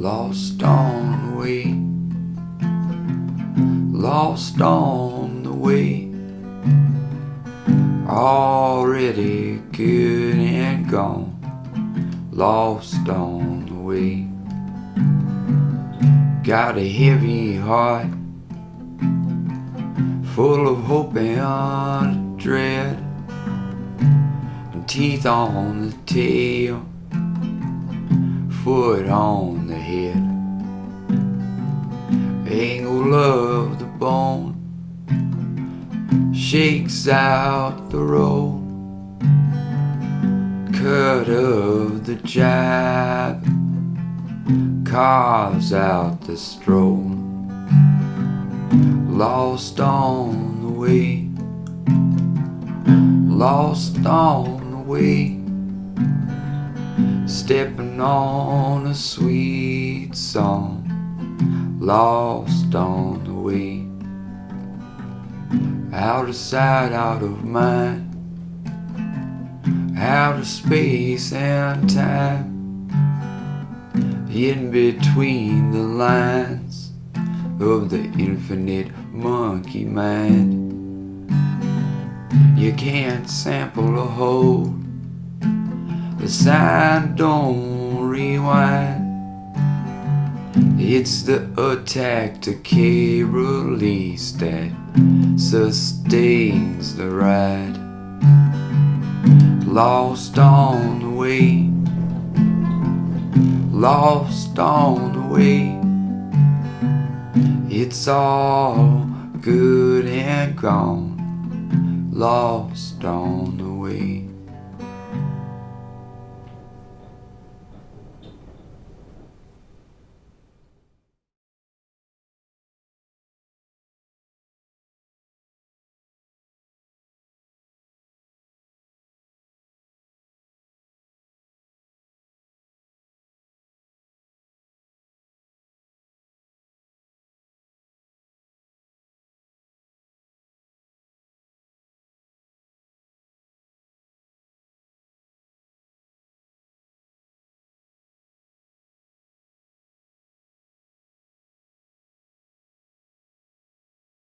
Lost on the way, lost on the way, already good and gone, lost on the way. Got a heavy heart, full of hope and dread, and teeth on the tail foot on the head. Angle of the bone shakes out the roll. Cut of the jab carves out the stroll. Lost on the way, lost on the way stepping on a sweet song, lost on the way. Out of sight, out of mind, out of space and time, in between the lines of the infinite monkey mind. You can't sample a whole the sign don't rewind. It's the attack to decay release that sustains the ride. Lost on the way. Lost on the way. It's all good and gone. Lost on the way